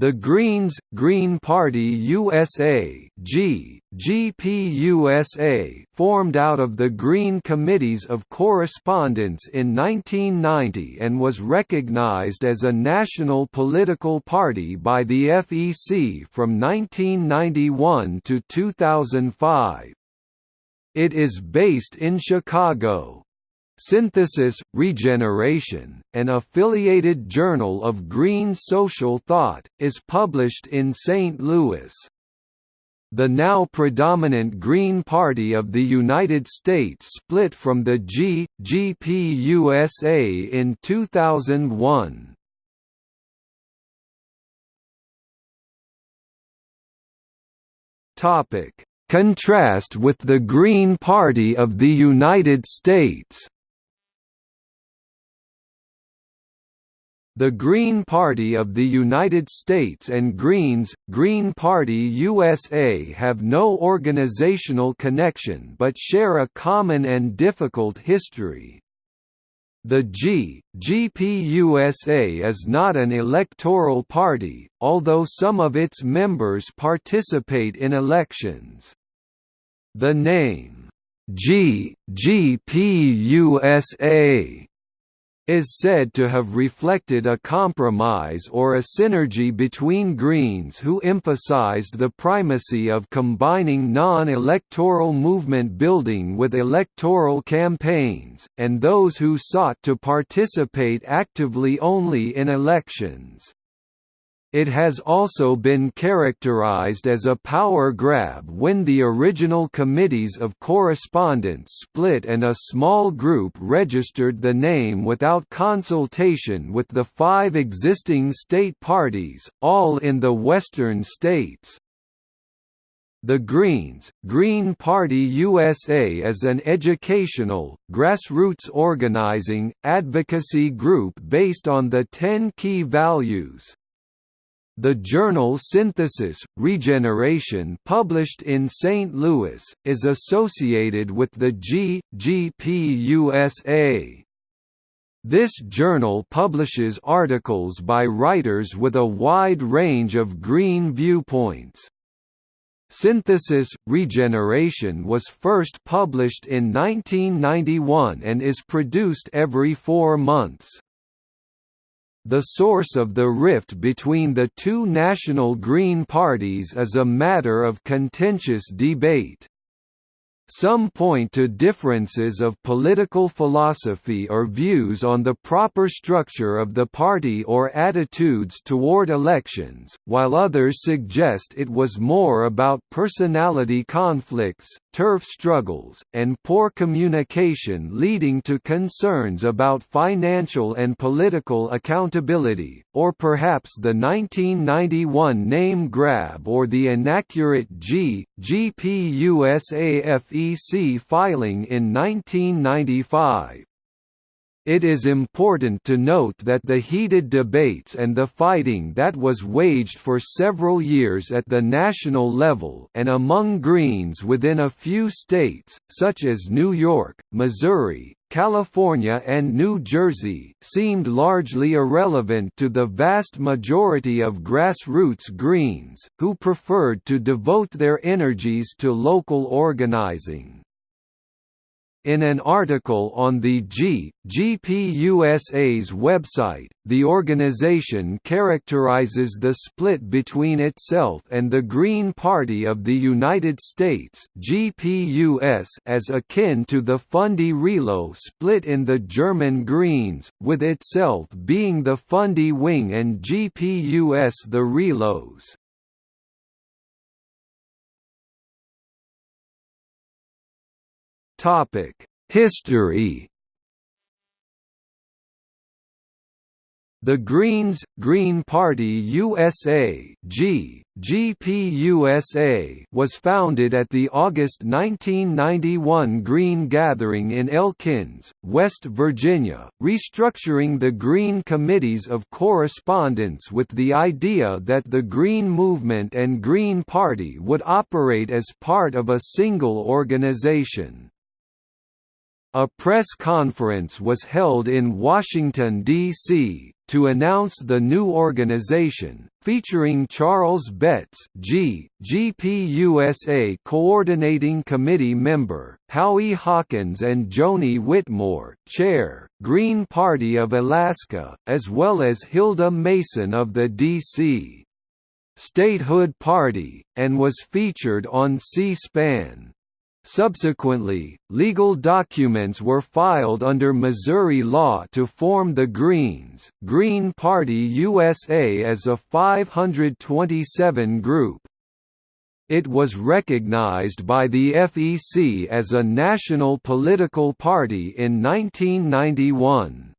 The Greens, Green Party USA G, formed out of the Green Committees of Correspondence in 1990 and was recognized as a national political party by the FEC from 1991 to 2005. It is based in Chicago. Synthesis, Regeneration, an affiliated journal of green social thought, is published in St. Louis. The now predominant Green Party of the United States split from the G, GPUSA in 2001. Contrast with the Green Party of the United States The Green Party of the United States and Greens, Green Party USA have no organizational connection but share a common and difficult history. The G, is not an electoral party, although some of its members participate in elections. The name, G, is said to have reflected a compromise or a synergy between Greens who emphasized the primacy of combining non-electoral movement building with electoral campaigns, and those who sought to participate actively only in elections. It has also been characterized as a power grab when the original committees of correspondence split and a small group registered the name without consultation with the five existing state parties, all in the western states. The Greens, Green Party USA is an educational, grassroots organizing, advocacy group based on the 10 key values, the journal Synthesis, Regeneration published in St. Louis, is associated with the G. This journal publishes articles by writers with a wide range of green viewpoints. Synthesis, Regeneration was first published in 1991 and is produced every four months. The source of the rift between the two national Green parties is a matter of contentious debate. Some point to differences of political philosophy or views on the proper structure of the party or attitudes toward elections, while others suggest it was more about personality conflicts, turf struggles, and poor communication leading to concerns about financial and political accountability, or perhaps the 1991 name grab or the inaccurate G, GPUSAFEC filing in 1995. It is important to note that the heated debates and the fighting that was waged for several years at the national level and among Greens within a few states, such as New York, Missouri, California and New Jersey, seemed largely irrelevant to the vast majority of grassroots Greens, who preferred to devote their energies to local organizing. In an article on the G, GPUSA's website, the organization characterizes the split between itself and the Green Party of the United States GPUS as akin to the Fundi Relo split in the German Greens, with itself being the Fundi wing and GPUS the Relos. Topic: History. The Greens, Green Party USA G, GPUSA was founded at the August 1991 Green Gathering in Elkins, West Virginia, restructuring the Green Committees of Correspondence with the idea that the Green Movement and Green Party would operate as part of a single organization. A press conference was held in Washington, D.C., to announce the new organization, featuring Charles Betts G, GPUSA Coordinating Committee member, Howie Hawkins and Joni Whitmore Chair, Green Party of Alaska, as well as Hilda Mason of the D.C. Statehood Party, and was featured on C-SPAN. Subsequently, legal documents were filed under Missouri law to form the Greens, Green Party USA as a 527 group. It was recognized by the FEC as a national political party in 1991.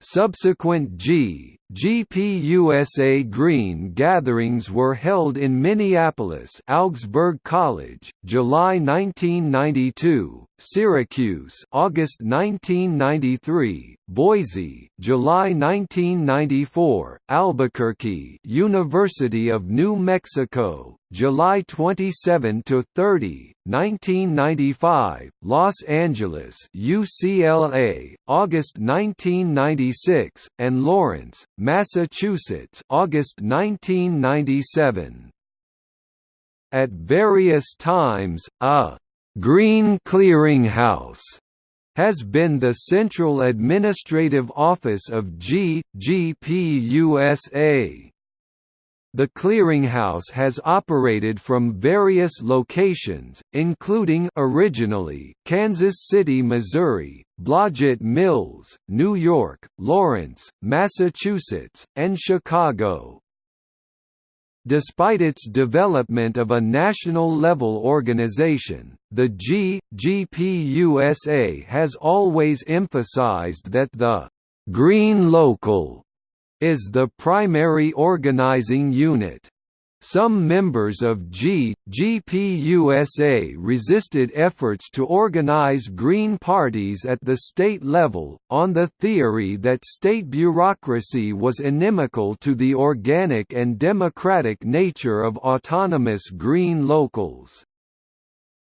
Subsequent G, GPUSA Green gatherings were held in Minneapolis Augsburg College, July 1992, Syracuse August 1993, Boise July 1994, Albuquerque University of New Mexico, July 27 to 30, 1995, Los Angeles UCLA, August 1996, and Lawrence, Massachusetts, August 1997. At various times, a Green Clearinghouse has been the central administrative office of G, GPUSA. The clearinghouse has operated from various locations, including originally Kansas City, Missouri, Blodgett Mills, New York, Lawrence, Massachusetts, and Chicago. Despite its development of a national-level organization, the G, GPUSA has always emphasized that the «green local» is the primary organizing unit. Some members of G, GPUSA resisted efforts to organize Green parties at the state level, on the theory that state bureaucracy was inimical to the organic and democratic nature of autonomous Green locals.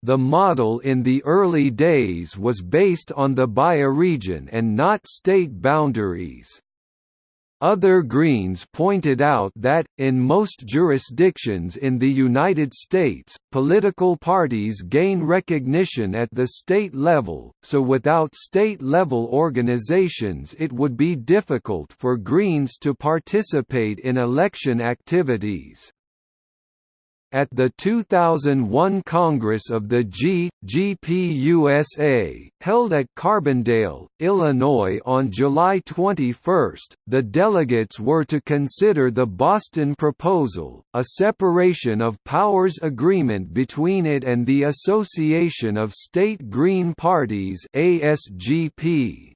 The model in the early days was based on the bioregion and not state boundaries. Other Greens pointed out that, in most jurisdictions in the United States, political parties gain recognition at the state level, so without state-level organizations it would be difficult for Greens to participate in election activities. At the 2001 Congress of the G, GPUSA, held at Carbondale, Illinois on July 21, the delegates were to consider the Boston Proposal, a separation of powers agreement between it and the Association of State Green Parties ASGP.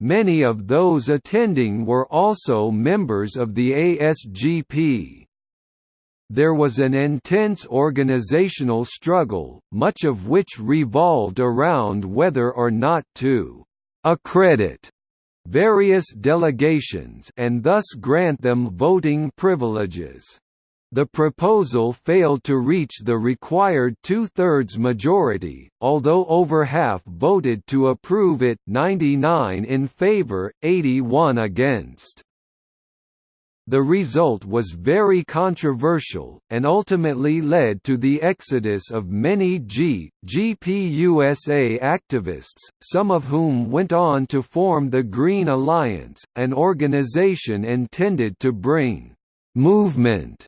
Many of those attending were also members of the ASGP. There was an intense organizational struggle, much of which revolved around whether or not to «accredit» various delegations and thus grant them voting privileges. The proposal failed to reach the required two-thirds majority, although over half voted to approve it 99 in favor, 81 against. The result was very controversial, and ultimately led to the exodus of many G, GPUSA activists, some of whom went on to form the Green Alliance, an organization intended to bring «movement»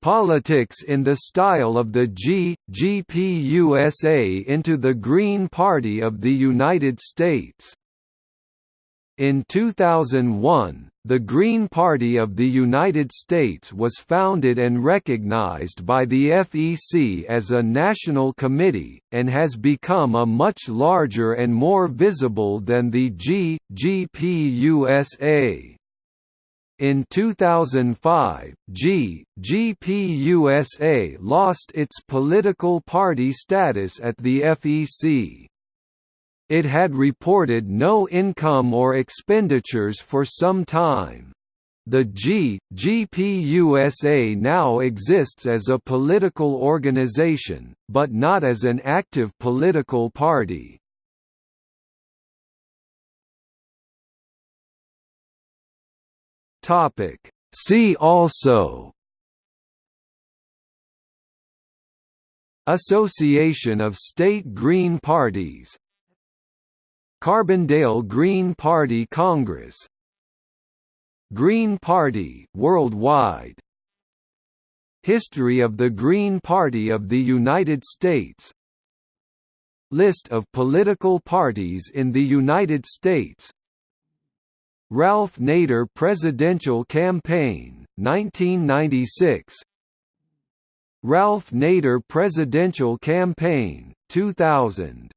politics in the style of the G, GPUSA into the Green Party of the United States. In 2001, the Green Party of the United States was founded and recognized by the FEC as a national committee, and has become a much larger and more visible than the G. In 2005, G, lost its political party status at the FEC. It had reported no income or expenditures for some time. The G, GPUSA now exists as a political organization, but not as an active political party. See also Association of State Green Parties Carbondale Green Party Congress. Green Party worldwide. History of the Green Party of the United States. List of political parties in the United States. Ralph Nader Presidential Campaign, 1996 Ralph Nader Presidential Campaign, 2000